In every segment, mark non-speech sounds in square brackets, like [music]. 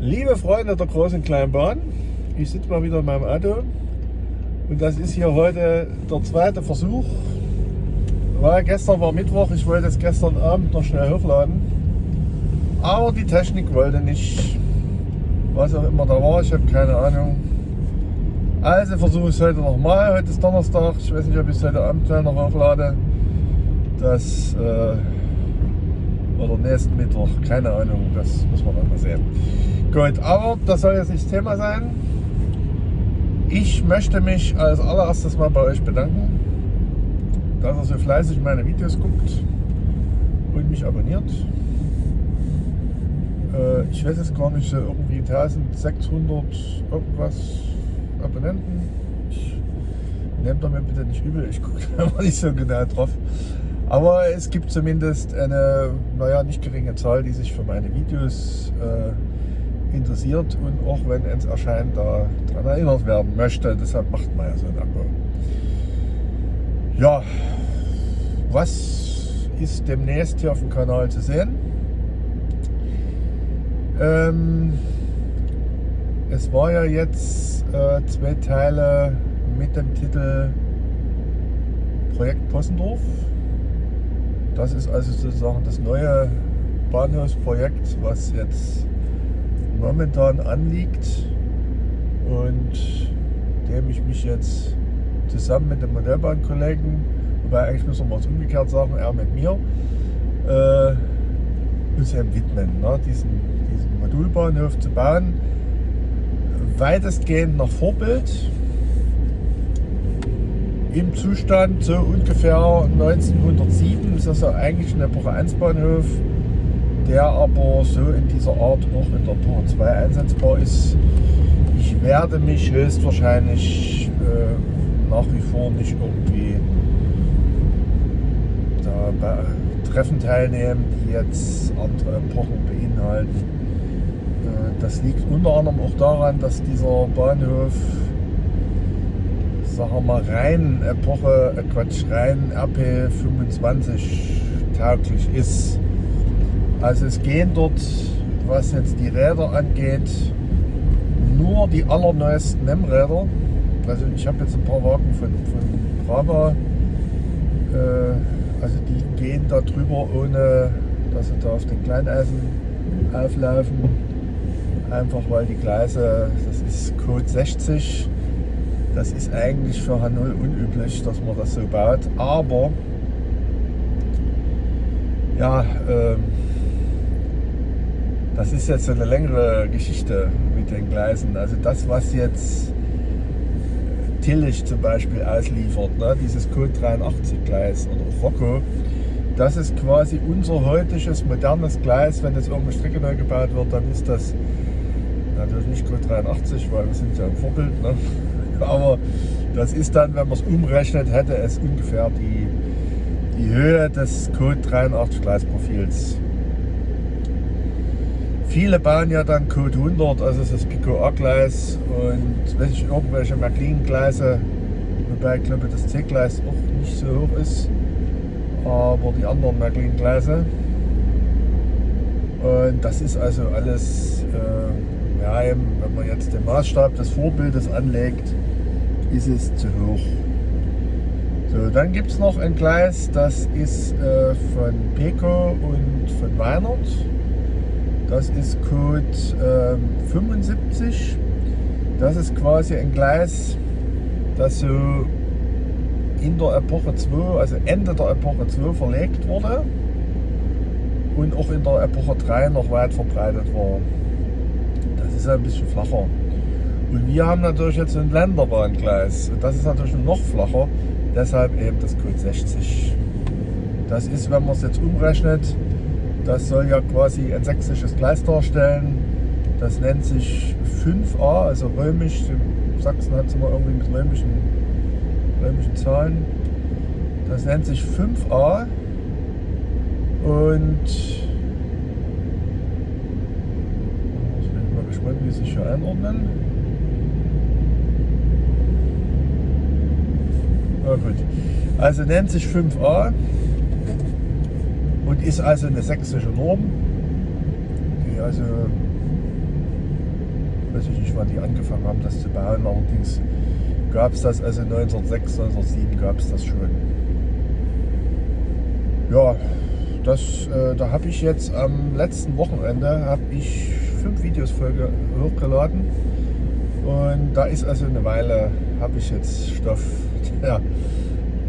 Liebe Freunde der großen kleinen Bahn, ich sitze mal wieder in meinem Auto und das ist hier heute der zweite Versuch. Weil gestern war Mittwoch, ich wollte es gestern Abend noch schnell hochladen, aber die Technik wollte nicht, was auch immer da war, ich habe keine Ahnung. Also versuche ich es heute nochmal, heute ist Donnerstag, ich weiß nicht, ob ich es heute Abend noch hochlade. Das äh, oder nächsten Mittwoch, keine Ahnung, das muss man dann mal sehen. Gut, aber das soll jetzt nicht das Thema sein. Ich möchte mich als allererstes mal bei euch bedanken, dass ihr so fleißig meine Videos guckt und mich abonniert. Äh, ich weiß jetzt gar nicht, irgendwie 1600 irgendwas Abonnenten. Ich nehmt mir bitte nicht übel, ich gucke [laughs] da nicht so genau drauf. Aber es gibt zumindest eine, naja, nicht geringe Zahl, die sich für meine Videos äh, interessiert und auch wenn es erscheint, daran erinnert werden möchte. Deshalb macht man ja so ein Abo. Ja, was ist demnächst hier auf dem Kanal zu sehen? Ähm, es war ja jetzt äh, zwei Teile mit dem Titel Projekt Possendorf. Das ist also sozusagen das neue Bahnhofsprojekt, was jetzt momentan anliegt und dem ich mich jetzt zusammen mit dem Modellbahnkollegen, wobei eigentlich müssen wir es umgekehrt sagen, er mit mir, äh, uns eben widmen, ne? diesen, diesen Modulbahnhof zu bauen. Weitestgehend nach Vorbild im Zustand so ungefähr 1907. Das ist also eigentlich ein Epoche 1 Bahnhof, der aber so in dieser Art auch in der Epoche 2 einsetzbar ist. Ich werde mich höchstwahrscheinlich äh, nach wie vor nicht irgendwie da bei Treffen teilnehmen, die jetzt andere Epochen beinhalten. Äh, das liegt unter anderem auch daran, dass dieser Bahnhof sagen wir mal, rein Epoche, äh Quatsch, rein RP25 tauglich ist. Also es gehen dort, was jetzt die Räder angeht, nur die allerneuesten NEM-Räder. Also ich habe jetzt ein paar Wagen von, von Brava. Äh, also die gehen da drüber, ohne dass sie da auf den Kleineisen auflaufen. Einfach weil die Gleise, das ist Code 60, das ist eigentlich für H0 unüblich, dass man das so baut, aber ja, ähm, das ist jetzt eine längere Geschichte mit den Gleisen. Also das, was jetzt Tillich zum Beispiel ausliefert, ne, dieses Code 83 Gleis oder Rocco, das ist quasi unser heutiges modernes Gleis. Wenn jetzt irgendeine Strecke neu gebaut wird, dann ist das natürlich nicht Code 83, weil wir sind ja im Vorbild. Ne? Aber das ist dann, wenn man es umrechnet, hätte es ungefähr die, die Höhe des Code 83 Gleisprofils. Viele bauen ja dann Code 100, also das Pico A-Gleis und weiß ich, irgendwelche McLean-Gleise, wobei ich glaube das C-Gleis auch nicht so hoch ist, aber die anderen McLean-Gleise. Und das ist also alles, äh, ja, eben, wenn man jetzt den Maßstab des Vorbildes anlegt, ist es zu hoch. So, dann gibt es noch ein Gleis, das ist äh, von Peco und von Weinert. Das ist Code äh, 75. Das ist quasi ein Gleis, das so in der Epoche 2, also Ende der Epoche 2 verlegt wurde und auch in der Epoche 3 noch weit verbreitet war. Das ist ein bisschen flacher. Und wir haben natürlich jetzt ein Länderbahngleis. Das ist natürlich noch flacher, deshalb eben das Code 60. Das ist, wenn man es jetzt umrechnet, das soll ja quasi ein sächsisches Gleis darstellen. Das nennt sich 5a, also römisch. Sachsen hat es immer irgendwie mit römischen, römischen Zahlen. Das nennt sich 5a und ich bin mal gespannt, wie sie sich hier einordnen. Ja, gut. Also nennt sich 5a und ist also eine sächsische Norm, die also weiß ich nicht, wann die angefangen haben, das zu bauen. Allerdings gab es das, also 1906, 1907 gab es das schon. Ja, das, äh, da habe ich jetzt am letzten Wochenende habe ich fünf Videos hochgeladen und da ist also eine Weile, habe ich jetzt Stoff, der,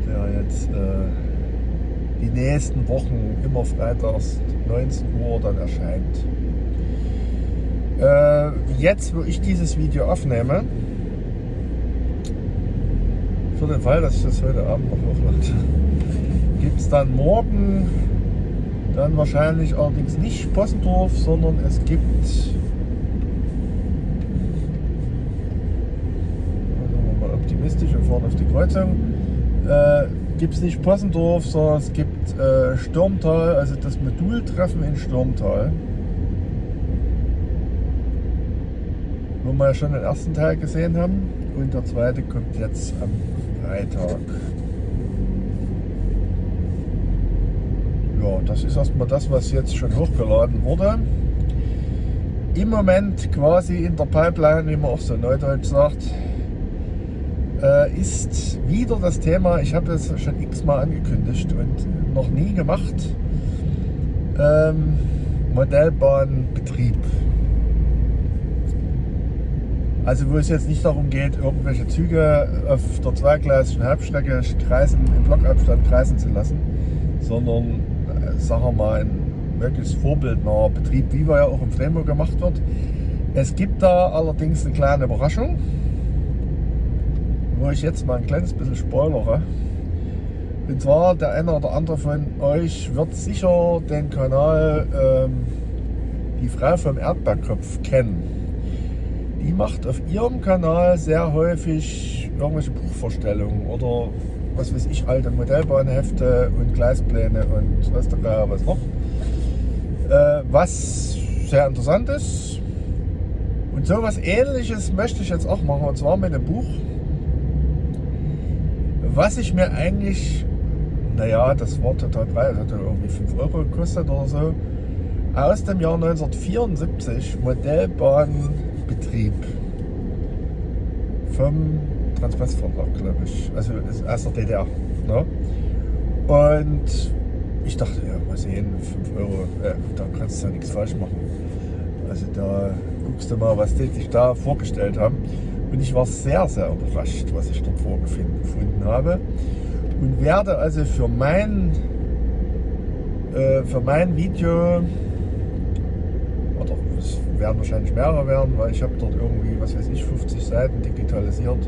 der jetzt äh, die nächsten Wochen immer freitags 19 Uhr dann erscheint. Äh, jetzt, wo ich dieses Video aufnehme, für den Fall, dass ich das heute Abend noch hochlade, gibt es dann morgen dann wahrscheinlich allerdings nicht Possendorf, sondern es gibt also optimistisch und fahren auf die Kreuzung. Äh, gibt es nicht Possendorf, sondern es gibt äh, Stürmtal, also das Modultreffen in Stürmtal. Wo wir schon den ersten Teil gesehen haben und der zweite kommt jetzt am Freitag. Ja, das ist erstmal das, was jetzt schon hochgeladen wurde. Im Moment quasi in der Pipeline, wie man auch so neudeutsch sagt, äh, ist wieder das Thema, ich habe das schon x-mal angekündigt und noch nie gemacht, ähm, Modellbahnbetrieb. Also wo es jetzt nicht darum geht, irgendwelche Züge auf der zweigleisigen Halbstrecke kreisen, im Blockabstand kreisen zu lassen, sondern sagen wir mal, ein möglichst vorbildnaher Betrieb, wie wir ja auch im Fremont gemacht wird. Es gibt da allerdings eine kleine Überraschung, wo ich jetzt mal ein kleines bisschen spoilere. Und zwar der eine oder andere von euch wird sicher den Kanal ähm, Die Frau vom Erdbeerkopf kennen. Die macht auf ihrem Kanal sehr häufig irgendwelche Buchvorstellungen oder was weiß ich, alte Modellbahnhefte und Gleispläne und was da was noch. Äh, was sehr interessant ist. Und so was ähnliches möchte ich jetzt auch machen, und zwar mit einem Buch, was ich mir eigentlich, naja, das preis, hat irgendwie 5 Euro gekostet oder so, aus dem Jahr 1974 Modellbahnbetrieb vom Transpassvertrag, glaube ich. Also aus der DDR. Ne? Und ich dachte, ja, mal sehen, 5 Euro, äh, da kannst du ja nichts falsch machen. Also da guckst du mal, was die sich da vorgestellt haben. Und ich war sehr, sehr überrascht, was ich dort vorgefunden habe. Und werde also für mein, äh, für mein Video, oder es werden wahrscheinlich mehrere werden, weil ich habe dort irgendwie, was weiß ich, 50 Seiten digitalisiert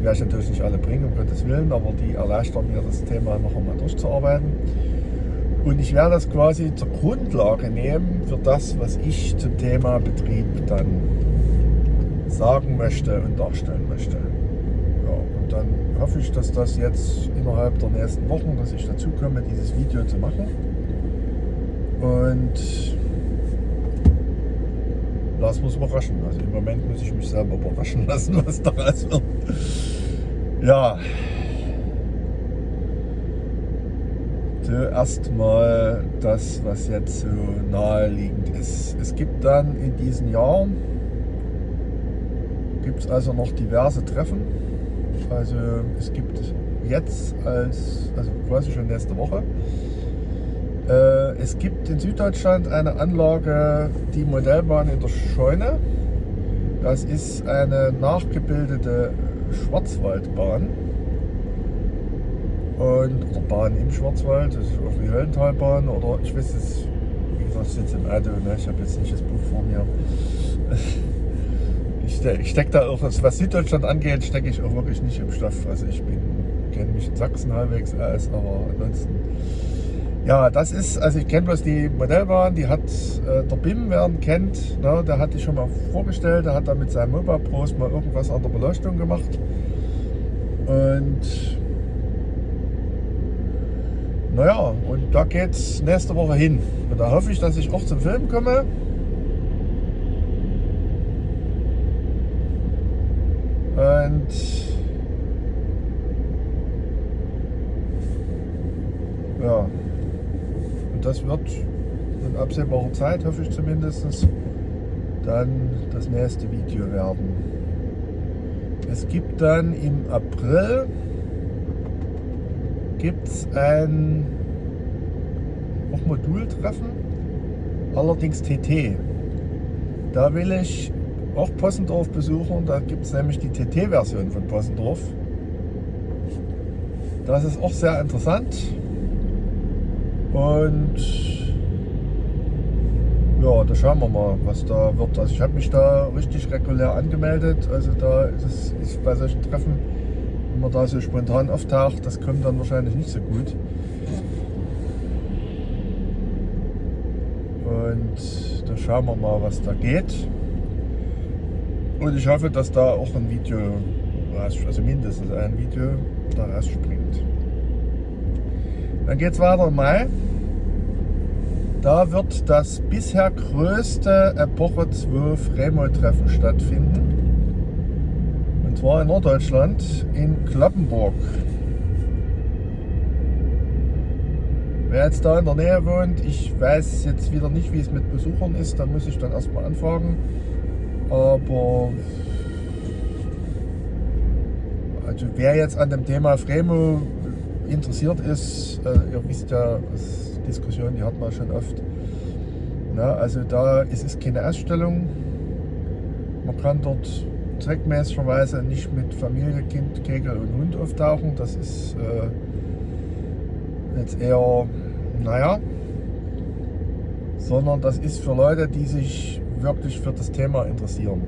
die werde ich natürlich nicht alle bringen, um Gottes Willen, aber die erleichtern mir das Thema noch einmal durchzuarbeiten. Und ich werde das quasi zur Grundlage nehmen für das, was ich zum Thema Betrieb dann sagen möchte und darstellen möchte. Ja, und dann hoffe ich, dass das jetzt innerhalb der nächsten Wochen, dass ich dazu komme, dieses Video zu machen. Und wir uns überraschen. Also im Moment muss ich mich selber überraschen lassen, was daraus wird. Ja. Zuerst mal das, was jetzt so naheliegend ist. Es gibt dann in diesem Jahr, gibt es also noch diverse Treffen. Also es gibt jetzt als, also quasi schon nächste Woche, äh, es gibt in Süddeutschland eine Anlage, die Modellbahn in der Scheune. Das ist eine nachgebildete Schwarzwaldbahn. Und, oder Bahn im Schwarzwald, das ist auch die Höllentalbahn oder ich weiß es, wie gesagt, ich sitze im Auto, ne? ich habe jetzt nicht das Buch vor mir. [laughs] Ich stecke da auch, was Süddeutschland angeht, stecke ich auch wirklich nicht im Stoff. Also ich kenne mich in Sachsen halbwegs aus, aber ansonsten ja, das ist, also ich kenne bloß die Modellbahn, die hat äh, der BIM, wer ihn kennt, ne, der hat die schon mal vorgestellt, der hat da mit seinem Mobile Pros mal irgendwas an der Beleuchtung gemacht. Und naja, und da geht es nächste Woche hin. Und da hoffe ich, dass ich auch zum Film komme. Und ja. Und das wird in absehbarer Zeit, hoffe ich zumindest, dann das nächste Video werden. Es gibt dann im April gibt's ein auch Modultreffen, allerdings TT. Da will ich auch Possendorf besuchen. Da gibt es nämlich die TT-Version von Possendorf. Das ist auch sehr interessant. Und ja, da schauen wir mal, was da wird. Also ich habe mich da richtig regulär angemeldet. Also da ist es bei solchen Treffen, wenn man da so spontan auftaucht, das kommt dann wahrscheinlich nicht so gut. Und da schauen wir mal, was da geht. Und ich hoffe, dass da auch ein Video, also mindestens ein Video da rausspringt. Dann geht es weiter im Mai. Da wird das bisher größte Epoche 12 Remo-Treffen stattfinden. Und zwar in Norddeutschland, in Kloppenburg. Wer jetzt da in der Nähe wohnt, ich weiß jetzt wieder nicht, wie es mit Besuchern ist, da muss ich dann erstmal anfragen. Aber also wer jetzt an dem Thema Fremo interessiert ist, äh, ihr wisst ja, Diskussion, die hat man schon oft. Na, also da es ist keine Ausstellung. Man kann dort zweckmäßigerweise nicht mit Familie, Kind, Kegel und Hund auftauchen. Das ist äh, jetzt eher, naja, sondern das ist für Leute, die sich wirklich für das Thema interessieren.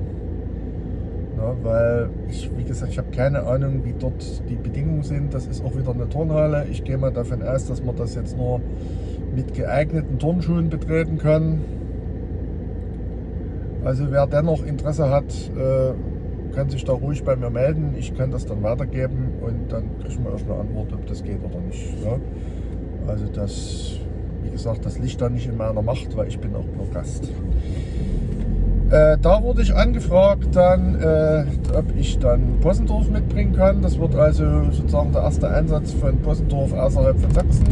Ja, weil ich, wie gesagt, ich habe keine Ahnung, wie dort die Bedingungen sind. Das ist auch wieder eine Turnhalle. Ich gehe mal davon aus, dass man das jetzt nur mit geeigneten Turnschuhen betreten kann. Also wer dennoch Interesse hat, äh, kann sich da ruhig bei mir melden. Ich kann das dann weitergeben und dann kriegen wir erst eine Antwort, ob das geht oder nicht. Ja? Also das, wie gesagt, das liegt da nicht in meiner Macht, weil ich bin auch nur Gast. Äh, da wurde ich angefragt, dann, äh, ob ich dann Possendorf mitbringen kann. Das wird also sozusagen der erste Einsatz von Possendorf außerhalb von Sachsen.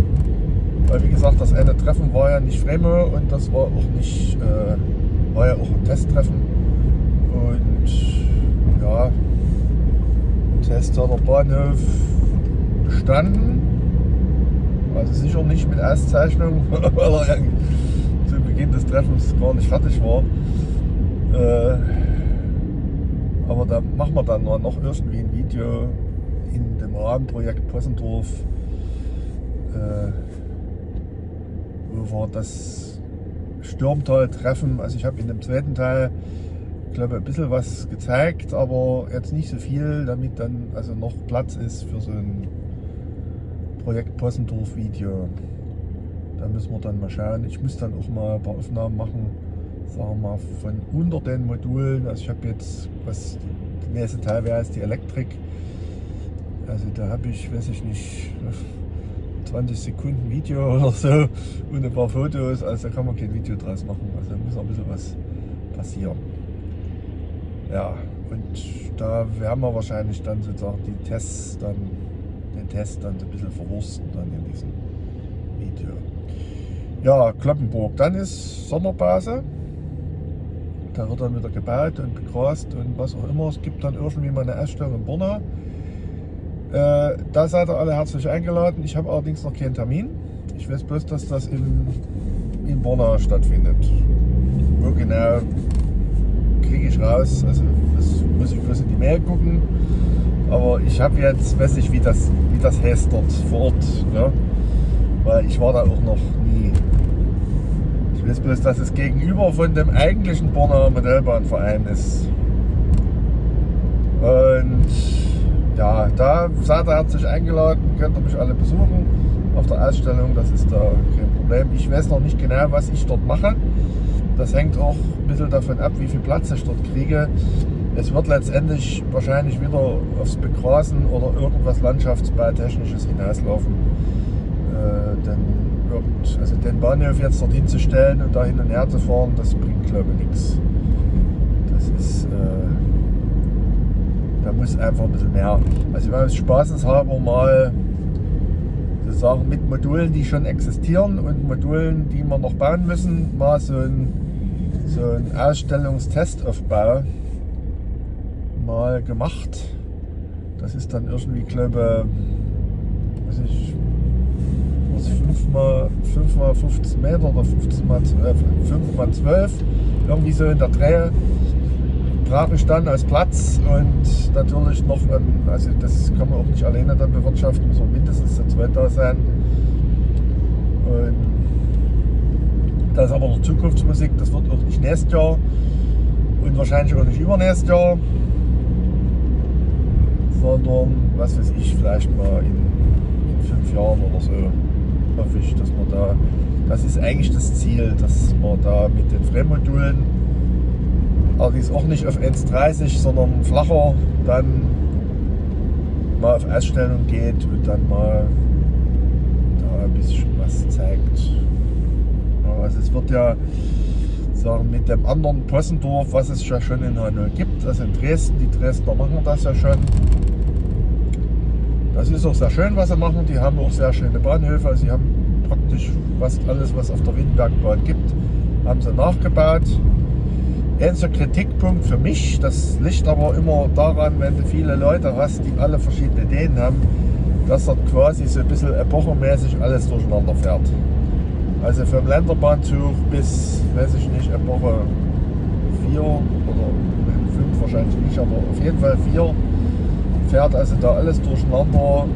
Weil wie gesagt, das eine Treffen war ja nicht Fremo und das war auch nicht, äh, war ja auch ein Testtreffen. Und ja, Test hat der Bahnhof bestanden. Also sicher nicht mit Auszeichnung, [laughs] weil er zu Beginn des Treffens gar nicht fertig war. Äh, aber da machen wir dann noch irgendwie ein Video in dem Rahmenprojekt Possendorf, äh, wo wir das Stürmtal-Treffen, also ich habe in dem zweiten Teil, glaube ein bisschen was gezeigt, aber jetzt nicht so viel, damit dann also noch Platz ist für so ein Projekt Possendorf Video. Da müssen wir dann mal schauen. Ich muss dann auch mal ein paar Aufnahmen machen sagen wir mal, von unter den Modulen, also ich habe jetzt, was der nächste Teil wäre, ist die Elektrik. Also da habe ich, weiß ich nicht, 20 Sekunden Video [laughs] oder so und ein paar Fotos, also da kann man kein Video draus machen, also da muss noch ein bisschen was passieren. Ja, und da werden wir wahrscheinlich dann sozusagen die Tests dann, den Test dann so ein bisschen verwursten dann in diesem Video. Ja, Kloppenburg, dann ist Sommerpause. Da wird dann wieder gebaut und begrast und was auch immer. Es gibt dann irgendwie mal eine Ausstellung in Borna. Äh, da seid ihr alle herzlich eingeladen. Ich habe allerdings noch keinen Termin. Ich weiß bloß, dass das in, in Borna stattfindet. Wo genau kriege ich raus. Also das muss ich bloß in die Mail gucken. Aber ich habe jetzt, weiß ich, wie das, wie das heißt dort vor Ort. Ne? Weil ich war da auch noch. Ich weiß bloß, dass es gegenüber von dem eigentlichen Borner Modellbahnverein ist. Und ja, da seid ihr herzlich eingeladen, könnt ihr mich alle besuchen auf der Ausstellung, das ist da kein Problem. Ich weiß noch nicht genau, was ich dort mache. Das hängt auch ein bisschen davon ab, wie viel Platz ich dort kriege. Es wird letztendlich wahrscheinlich wieder aufs Begrasen oder irgendwas Landschaftsbautechnisches hinauslaufen. Äh, denn irgend, also den Bahnhof jetzt dorthin zu stellen und da hin und her zu fahren, das bringt glaube ich nichts. Das ist, äh, da muss einfach ein bisschen mehr. Also wenn wir spaßenshalber mal sozusagen mit Modulen, die schon existieren und Modulen, die wir noch bauen müssen, mal so ein, so einen Ausstellungstestaufbau mal gemacht. Das ist dann irgendwie, glaube ich, was 5 mal, 5 mal 15 Meter oder 15 mal 12, 5 mal 12, irgendwie so in der Drehe brauche ich dann als Platz und natürlich noch, also das kann man auch nicht alleine dann bewirtschaften, muss man mindestens zu zweit da sein. Und das ist aber noch Zukunftsmusik, das wird auch nicht nächstes Jahr und wahrscheinlich auch nicht übernächstes Jahr, sondern was weiß ich, vielleicht mal in, in fünf Jahren oder so hoffe ich, dass man da, das ist eigentlich das Ziel, dass man da mit den Fremdmodulen allerdings auch nicht auf 1,30, sondern flacher, dann mal auf Ausstellung geht und dann mal da ein bisschen was zeigt. Also es wird ja sagen, mit dem anderen Possendorf, was es ja schon in Hanau gibt, also in Dresden, die Dresdner machen das ja schon. Das ist auch sehr schön, was sie machen. Die haben auch sehr schöne Bahnhöfe. Also sie haben praktisch fast alles, was auf der Windbergbahn gibt, haben sie nachgebaut. Einziger Kritikpunkt für mich, das liegt aber immer daran, wenn du viele Leute hast, die alle verschiedene Ideen haben, dass dort quasi so ein bisschen epochenmäßig alles durcheinander fährt. Also vom Länderbahnzug bis, weiß ich nicht, Epoche 4 oder 5 wahrscheinlich nicht, aber auf jeden Fall 4 fährt also da alles durcheinander und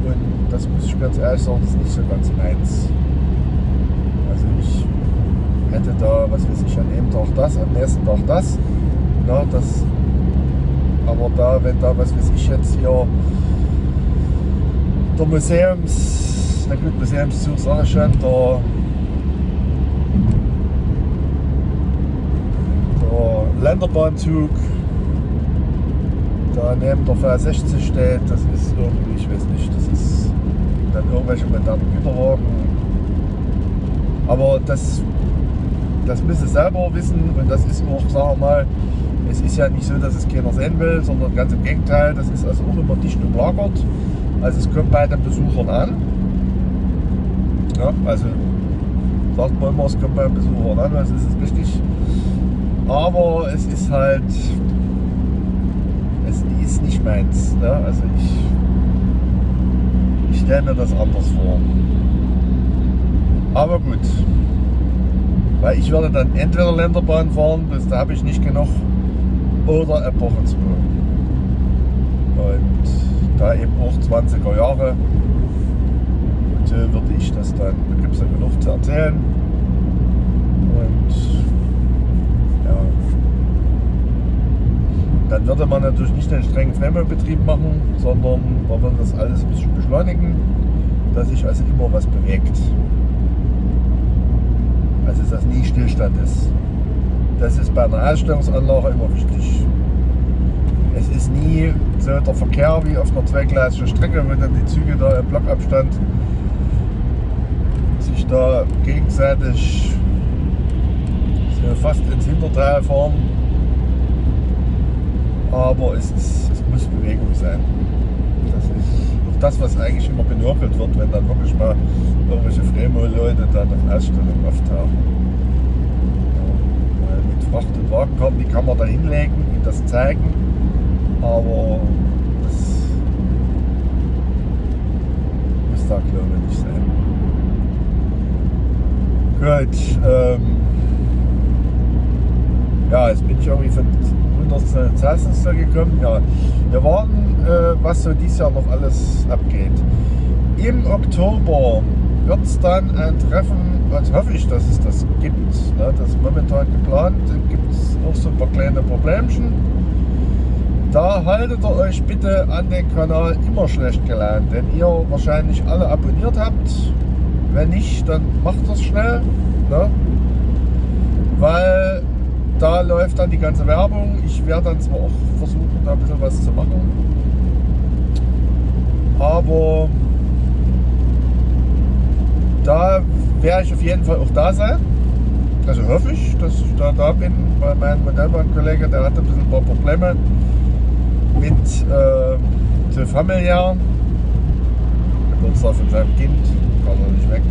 das muss ich ganz ehrlich sagen, das ist nicht so ganz meins. Also ich hätte da, was weiß ich, an dem Tag das, am nächsten Tag das. Na, das aber da, wenn da, was weiß ich jetzt hier, der Museums, na gut, Museumszug sage ich schon, der Länderbahnzug, da neben der V60 steht, das ist irgendwie, ich weiß nicht, das ist dann irgendwelche modernen Güterwagen. Aber das das müssen selber wissen und das ist auch, sagen wir mal, es ist ja nicht so, dass es keiner sehen will, sondern ganz im Gegenteil, das ist also auch immer dicht umlagert. Also es kommt bei den Besuchern an. Ja, also sagt man immer, es kommt bei den Besuchern an, also ist es richtig. Aber es ist halt, ist nicht meins. Ne? Also ich, ich stelle mir das anders vor. Aber gut, weil ich werde dann entweder Länderbahn fahren, das, da habe ich nicht genug, oder Epoche 2. Und da eben auch 20er Jahre. So würde ich das dann, da gibt es ja genug zu erzählen. Und ja, dann würde man natürlich nicht den strengen Fremdbetrieb machen, sondern man würde das alles ein bisschen beschleunigen, dass sich also immer was bewegt. Also dass nie Stillstand ist. Das ist bei einer Ausstellungsanlage immer wichtig. Es ist nie so der Verkehr wie auf einer zweigleisigen Strecke, wo dann die Züge da im Blockabstand sich da gegenseitig so fast ins Hinterteil fahren. Aber es, ist, es muss Bewegung sein. Das ist auch das, was eigentlich immer benörgelt wird, wenn dann wirklich mal irgendwelche Fremo-Leute dann auf Ausstellungen auftauchen. Ja, mit Fracht- und Wagenkarten, die kann man da hinlegen und das zeigen, aber das muss da glaube ich nicht sein. Gut, ähm, ja, jetzt bin ich irgendwie von 100 Celsius gekommen. Ja, wir warten, äh, was so dieses Jahr noch alles abgeht. Im Oktober wird es dann ein Treffen, was hoffe ich, dass es das gibt. Ne? Das ist momentan geplant, gibt es noch so ein paar kleine Problemchen. Da haltet ihr euch bitte an den Kanal immer schlecht gelernt, denn ihr wahrscheinlich alle abonniert habt. Wenn nicht, dann macht das schnell. Ne? Weil da läuft dann die ganze Werbung. Ich werde dann zwar auch versuchen, da ein bisschen was zu machen. Aber da werde ich auf jeden Fall auch da sein. Also hoffe ich, dass ich da, da bin, weil mein Modellbahnkollege, der hatte ein bisschen ein paar Probleme mit äh, so familiären. Geburtstag von seinem Kind, kann er nicht weg.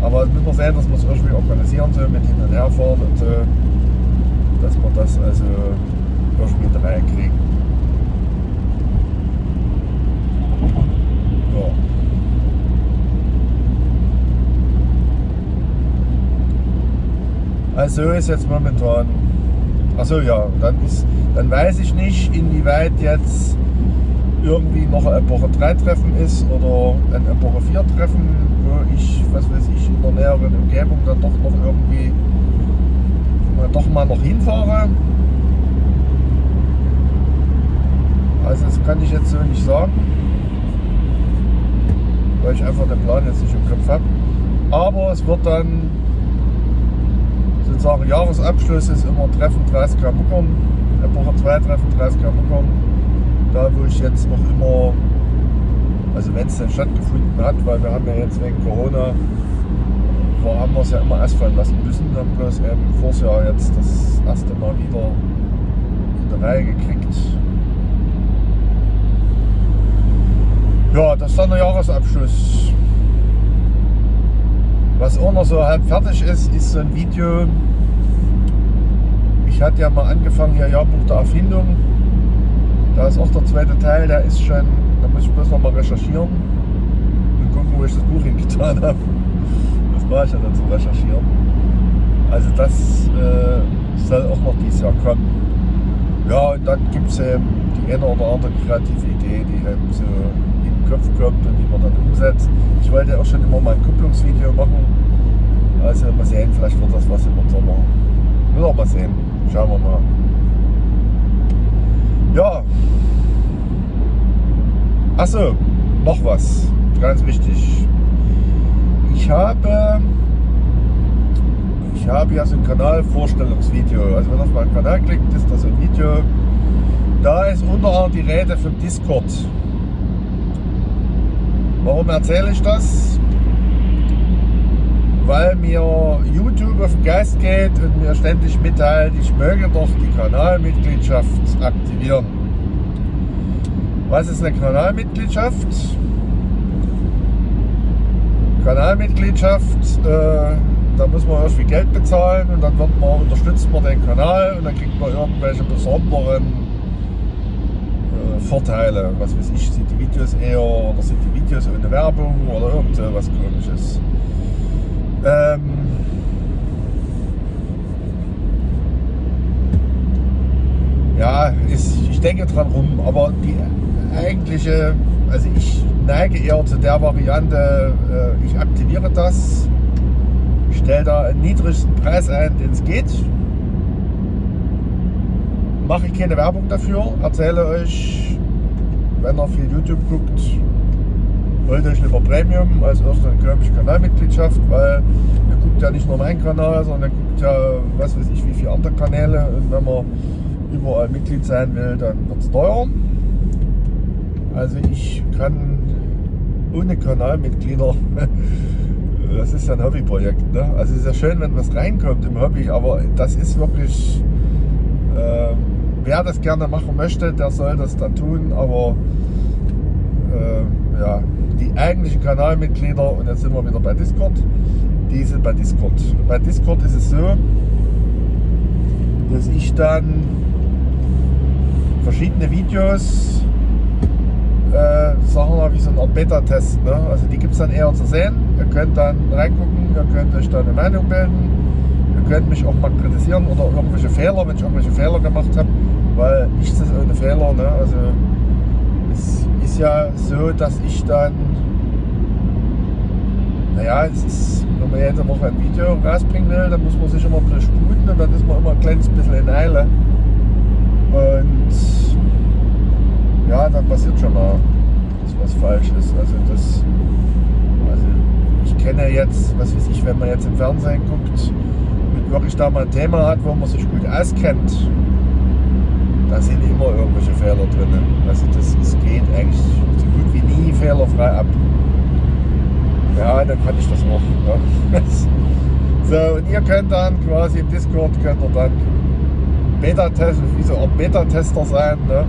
Aber es müssen wir sehen, dass wir es irgendwie organisieren, so mit hin und her fahren und so dass wir das also durch mit reinkriegen. Ja. Also ist jetzt momentan. Achso ja, dann ist, dann weiß ich nicht, inwieweit jetzt irgendwie noch ein Epoche 3 Treffen ist oder ein Epoche 4 Treffen, wo ich, was weiß ich, in der näheren Umgebung dann doch noch irgendwie doch mal noch hinfahre. Also das kann ich jetzt so nicht sagen, weil ich einfach den Plan jetzt nicht im Kopf habe. Aber es wird dann sozusagen Jahresabschluss ist immer Treffen 30 Muckern, Epoche 2 Treffen 30 Muckern. Da wo ich jetzt noch immer, also wenn es denn stattgefunden hat, weil wir haben ja jetzt wegen Corona, wo haben wir es ja immer ausfallen lassen müssen, haben bloß eben vors Jahr jetzt das erste Mal wieder in der Reihe gekriegt. Ja, das ist dann der Jahresabschluss. Was auch noch so halb fertig ist, ist so ein Video. Ich hatte ja mal angefangen hier Jahrbuch der Erfindung. Da ist auch der zweite Teil, der ist schon, da muss ich bloß noch mal recherchieren und gucken, wo ich das Buch hingetan habe. Das mache ich ja dann zu recherchieren. Also das äh, soll auch noch dieses Jahr kommen. Ja, und dann gibt es eben die eine oder andere kreative Idee, die eben so Kopf kommt und die man dann umsetzt. Ich wollte auch schon immer mal ein Kupplungsvideo machen. Also mal sehen, vielleicht wird das was im Sommer. Will auch mal sehen. Schauen wir mal. Ja. Achso, noch was. Ganz wichtig. Ich habe ich habe ja so ein Kanalvorstellungsvideo. Also wenn ihr auf meinen Kanal klickt, ist das ein Video. Da ist unter anderem die Rede vom Discord. Warum erzähle ich das? Weil mir YouTube auf den Geist geht und mir ständig mitteilt, ich möge doch die Kanalmitgliedschaft aktivieren. Was ist eine Kanalmitgliedschaft? Kanalmitgliedschaft, äh, da muss man irgendwie Geld bezahlen und dann wird man, unterstützt man den Kanal und dann kriegt man irgendwelche besonderen Vorteile. Was weiß ich, sind die Videos eher oder sind die Videos ohne Werbung oder irgend was komisches. Ähm, ja, ist, ich denke dran rum, aber die eigentliche, also ich neige eher zu der Variante, äh, ich aktiviere das, stelle da einen niedrigsten Preis ein, den es geht. Mache ich keine Werbung dafür, erzähle euch, wenn ihr viel YouTube guckt, holt euch lieber Premium als erst eine komische Kanalmitgliedschaft, weil ihr guckt ja nicht nur meinen Kanal, sondern ihr guckt ja, was weiß ich, wie viele andere Kanäle. Und wenn man überall Mitglied sein will, dann wird es teuer. Also ich kann ohne Kanalmitglieder, [laughs] das ist ja ein Hobbyprojekt, ne? also es ist ja schön, wenn was reinkommt im Hobby, aber das ist wirklich äh, wer das gerne machen möchte, der soll das dann tun, aber äh, ja, die eigentlichen Kanalmitglieder, und jetzt sind wir wieder bei Discord, die sind bei Discord. bei Discord ist es so, dass ich dann verschiedene Videos, äh, sagen wir wie so Art Beta-Test, ne? also die gibt es dann eher zu sehen. Ihr könnt dann reingucken, ihr könnt euch da eine Meinung bilden, ihr könnt mich auch mal kritisieren oder irgendwelche Fehler, wenn ich irgendwelche Fehler gemacht habe weil nichts ist ohne Fehler. Ne? Also es ist ja so, dass ich dann, naja, es ist, wenn man jede Woche ein Video rausbringen will, dann muss man sich immer ein bisschen sputen und dann ist man immer ein kleines bisschen in Eile. Und ja, dann passiert schon mal, dass was falsch ist. Also das, also ich kenne jetzt, was weiß ich, wenn man jetzt im Fernsehen guckt und wirklich da mal ein Thema hat, wo man sich gut auskennt, da sind immer irgendwelche Fehler drin. Also das, das geht eigentlich so gut wie nie fehlerfrei ab. Ja, dann kann ich das auch. Ja. [laughs] so, und ihr könnt dann quasi im Discord könnt ihr dann Beta-Test, wie so Beta-Tester sein ne?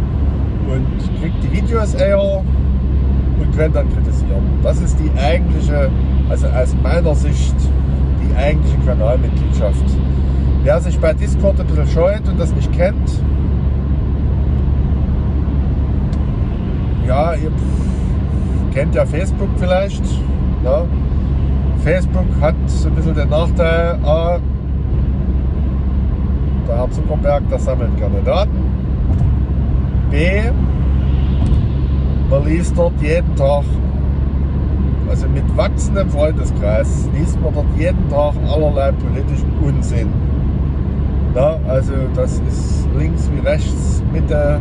und kriegt die Videos eher und könnt dann kritisieren. Das ist die eigentliche, also aus meiner Sicht, die eigentliche Kanalmitgliedschaft. Wer sich bei Discord ein bisschen scheut und das nicht kennt, ja, ihr kennt ja Facebook vielleicht. Ja. Facebook hat so ein bisschen den Nachteil, A, Herr Zuckerberg, der sammelt gerne Daten. B, man liest dort jeden Tag, also mit wachsendem Freundeskreis, liest man dort jeden Tag allerlei politischen Unsinn. Na, also das ist links wie rechts, Mitte,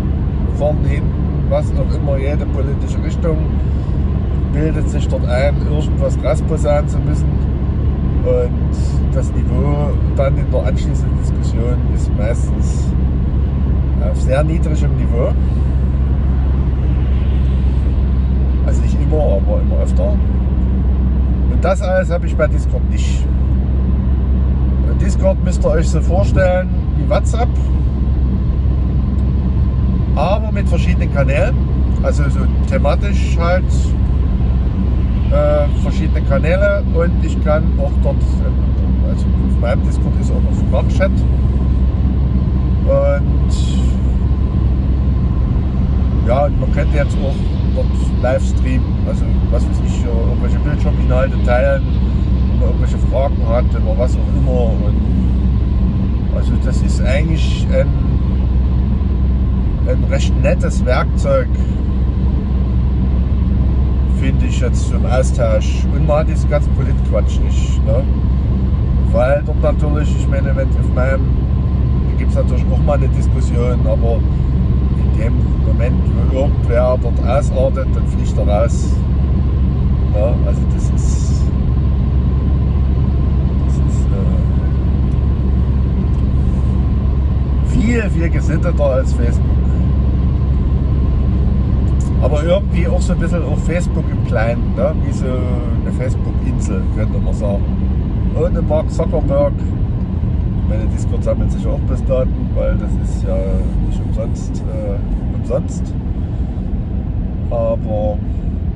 vorn, hinten, was auch immer, jede politische Richtung bildet sich dort ein, irgendwas rausposaunen zu müssen. Und das Niveau dann in der anschließenden Diskussion ist meistens auf sehr niedrigem Niveau. Also nicht immer, aber immer öfter. Und das alles habe ich bei Discord nicht. Discord müsst ihr euch so vorstellen wie WhatsApp, aber mit verschiedenen Kanälen. Also so thematisch halt äh, verschiedene Kanäle und ich kann auch dort, also auf meinem Discord ist auch noch Sprachchat. Und ja, man könnte jetzt auch dort live streamen, also was weiß ich, irgendwelche Bildschirminhalte teilen, wenn man irgendwelche Fragen hat oder was auch immer. Und also das ist eigentlich ein, ein recht nettes Werkzeug finde ich jetzt zum Austausch. Und hat diesen ganzen Politquatsch nicht. Ne? Weil dort natürlich, ich meine, wenn auf meinem, gibt es natürlich auch mal eine Diskussion, aber in dem Moment, wo irgendwer dort ausartet, dann fliegt er raus. Ja, also das ist, das ist äh, viel, viel gesitteter als Facebook aber irgendwie auch so ein bisschen auf Facebook im Kleinen, ne? wie so eine Facebook-Insel, könnte man sagen. Ohne Mark Zuckerberg, meine Discord sammelt sich auch bis Daten, weil das ist ja nicht umsonst äh, umsonst. Aber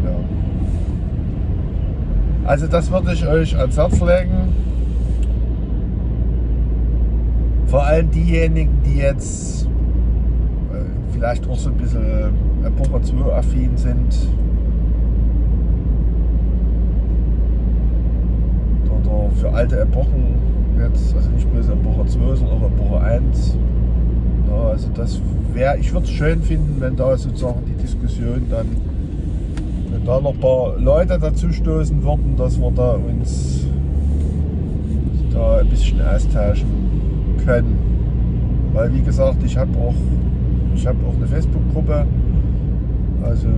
ja. Also das würde ich euch ans Herz legen. Vor allem diejenigen, die jetzt äh, vielleicht auch so ein bisschen Epoche 2 affin sind. Oder für alte Epochen jetzt, also nicht bloß Epoche 2, sondern auch Epoche 1. Ja, also das wäre, ich würde es schön finden, wenn da sozusagen die Diskussion dann, wenn da noch ein paar Leute dazu stoßen würden, dass wir da uns da ein bisschen austauschen können. Weil wie gesagt, ich habe auch, ich habe auch eine Facebook-Gruppe, also,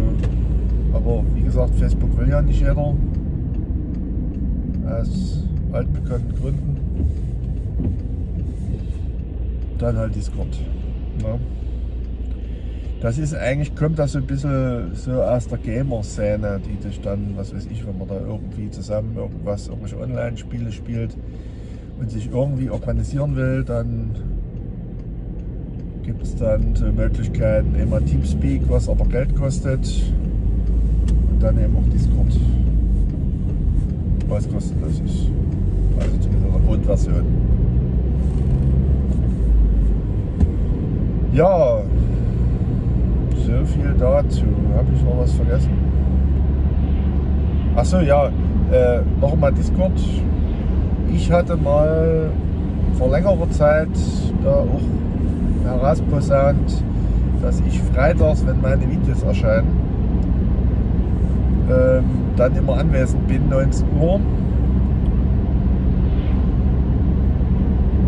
aber wie gesagt, Facebook will ja nicht jeder. Aus altbekannten Gründen. Dann halt Discord. Ja. Das ist eigentlich, kommt das so ein bisschen so aus der Gamer-Szene, die dich dann, was weiß ich, wenn man da irgendwie zusammen irgendwas, irgendwelche Online-Spiele spielt und sich irgendwie organisieren will, dann gibt es dann so Möglichkeiten, immer Teamspeak, was aber Geld kostet und dann eben auch Discord, was kostenlos ist. Also zumindest in der Grundversion. Ja, so viel dazu. Habe ich noch was vergessen? Achso, ja, äh, noch mal Discord. Ich hatte mal vor längerer Zeit da auch herausposaunt, dass ich freitags, wenn meine Videos erscheinen, ähm, dann immer anwesend bin, 19 Uhr.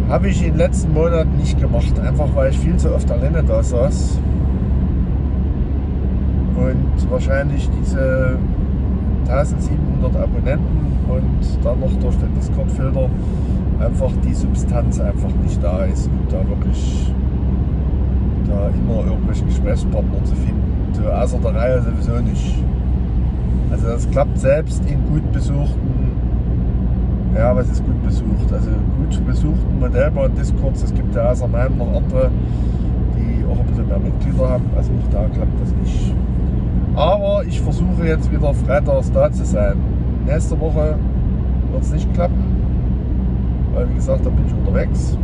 Habe ich in den letzten Monaten nicht gemacht, einfach weil ich viel zu oft alleine da saß. Und wahrscheinlich diese 1700 Abonnenten und dann noch durch den Discord-Filter einfach die Substanz einfach nicht da ist und da wirklich da immer irgendwelche Gesprächspartner zu finden. Außer der Reihe sowieso nicht. Also das klappt selbst in gut besuchten, ja was ist gut besucht? Also gut besuchten Modellbahn Discords, es gibt ja außer meinem noch andere, die auch ein bisschen mehr Mitglieder haben. Also auch da klappt das nicht. Aber ich versuche jetzt wieder freitags da zu sein. Nächste Woche wird es nicht klappen, weil wie gesagt, da bin ich unterwegs.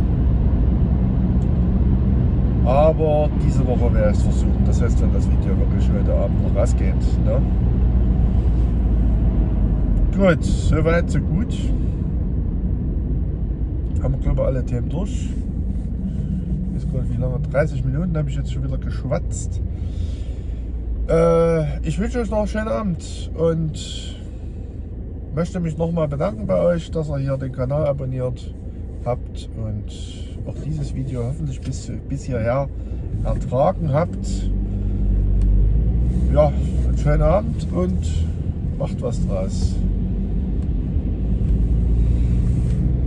Aber diese Woche werde ich es versuchen. Das heißt, wenn das Video wirklich heute Abend noch rausgeht. Ne? Gut, soweit, so gut. Haben wir, glaube ich, alle Themen durch. Ist gerade wie lange. 30 Minuten habe ich jetzt schon wieder geschwatzt. Äh, ich wünsche euch noch einen schönen Abend und möchte mich nochmal bedanken bei euch, dass ihr hier den Kanal abonniert habt und auch dieses Video hoffentlich bis, bis hierher ertragen habt. Ja, einen schönen Abend und macht was draus.